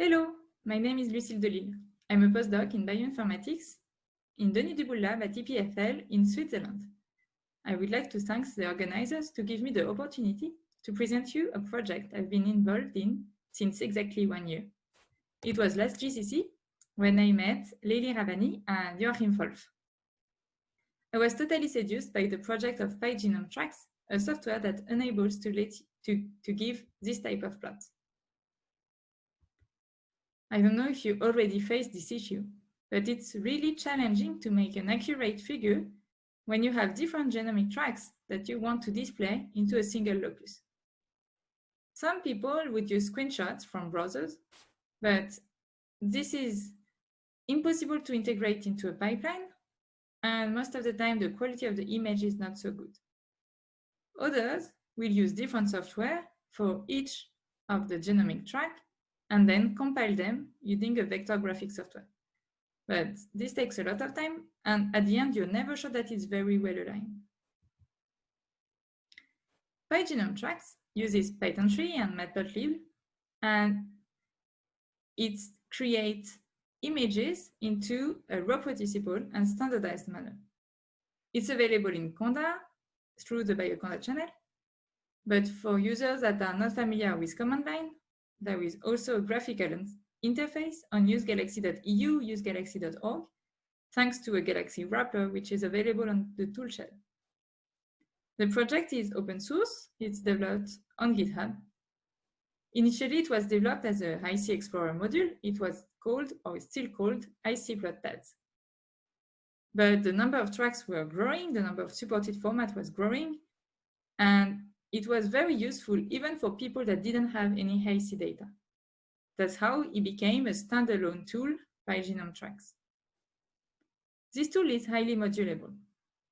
Hello, my name is Lucille Delisle. I'm a postdoc in bioinformatics in Denis Duboule Lab at EPFL in Switzerland. I would like to thank the organizers to give me the opportunity to present you a project I've been involved in since exactly one year. It was last GCC when I met Leily Rabbani and Joachim Wolff. I was totally seduced by the project of PyGenome Tracks, a software that enables to, let, to, to give this type of plot. I don't know if you already faced this issue, but it's really challenging to make an accurate figure when you have different genomic tracks that you want to display into a single locus. Some people would use screenshots from browsers, but this is impossible to integrate into a pipeline, and most of the time the quality of the image is not so good. Others will use different software for each of the genomic track and then compile them using a vector graphic software. But this takes a lot of time, and at the end, you're never sure that it's very well aligned. PyGenome Tracks uses Python 3 and Matplotlib, and it creates images into a reproducible and standardized manner. It's available in Conda through the BioConda channel, but for users that are not familiar with command line, there is also a graphical interface on usegalaxy.eu, usegalaxy.org, thanks to a Galaxy wrapper, which is available on the toolshed. The project is open source. It's developed on GitHub. Initially, it was developed as a HiCExplorer module. It was called, or is still called, hicPlotTADs. But the number of tracks were growing, the number of supported format was growing, and it was very useful even for people that didn't have any Hi-C data. That's how it became a standalone tool PyGenome Tracks. This tool is highly modulable.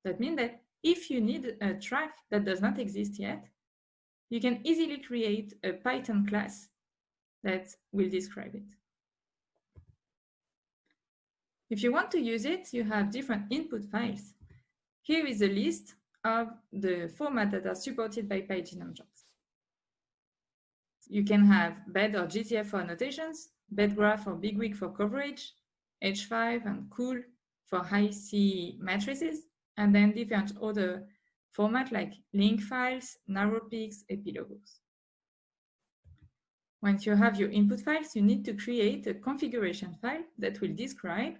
That means that if you need a track that does not exist yet, you can easily create a Python class that will describe it. If you want to use it, you have different input files. Here is a list of the format that are supported by PyGenome Tracks. You can have BED or GTF for annotations, BedGraph or BigWig for coverage, H5 and COOL for Hi-C matrices, and then different other formats like link files, narrow peaks, epilogos. Once you have your input files, you need to create a configuration file that will describe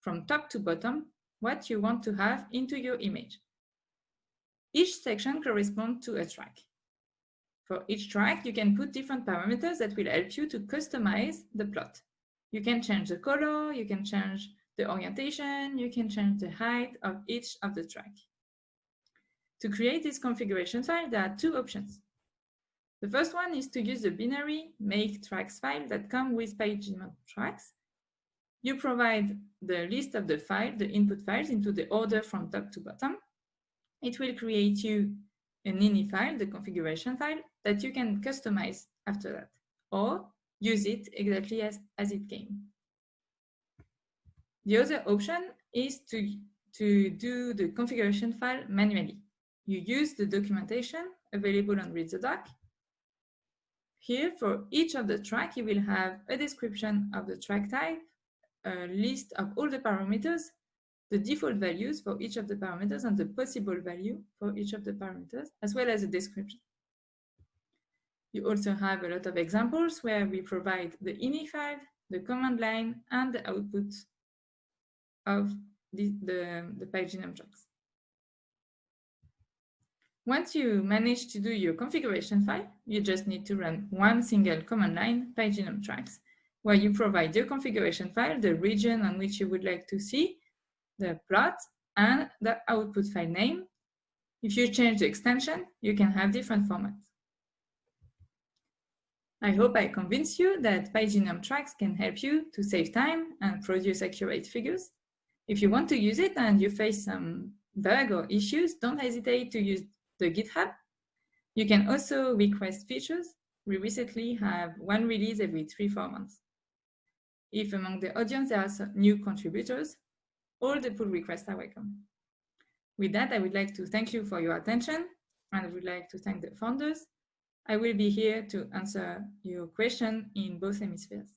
from top to bottom what you want to have into your image. Each section corresponds to a track. For each track, you can put different parameters that will help you to customize the plot. You can change the color, you can change the orientation, you can change the height of each of the track. To create this configuration file, there are two options. The first one is to use the binary make tracks file that come with PyGenome tracks. You provide the list of the file, the input files into the order from top to bottom it will create you an ini file, the configuration file, that you can customize after that, or use it exactly as, as it came. The other option is to, to do the configuration file manually. You use the documentation available on Read the Doc. Here, for each of the track, you will have a description of the track type, a list of all the parameters, the default values for each of the parameters and the possible value for each of the parameters, as well as a description. You also have a lot of examples where we provide the ini file, the command line, and the output of the, the, the PyGenome tracks. Once you manage to do your configuration file, you just need to run one single command line, PyGenome tracks, where you provide your configuration file, the region on which you would like to see, the plot and the output file name. If you change the extension, you can have different formats. I hope I convinced you that PyGenome tracks can help you to save time and produce accurate figures. If you want to use it and you face some bug or issues, don't hesitate to use the GitHub. You can also request features. We recently have one release every three, four months. If among the audience there are new contributors, all the pull requests are welcome. With that, I would like to thank you for your attention and I would like to thank the founders. I will be here to answer your question in both hemispheres.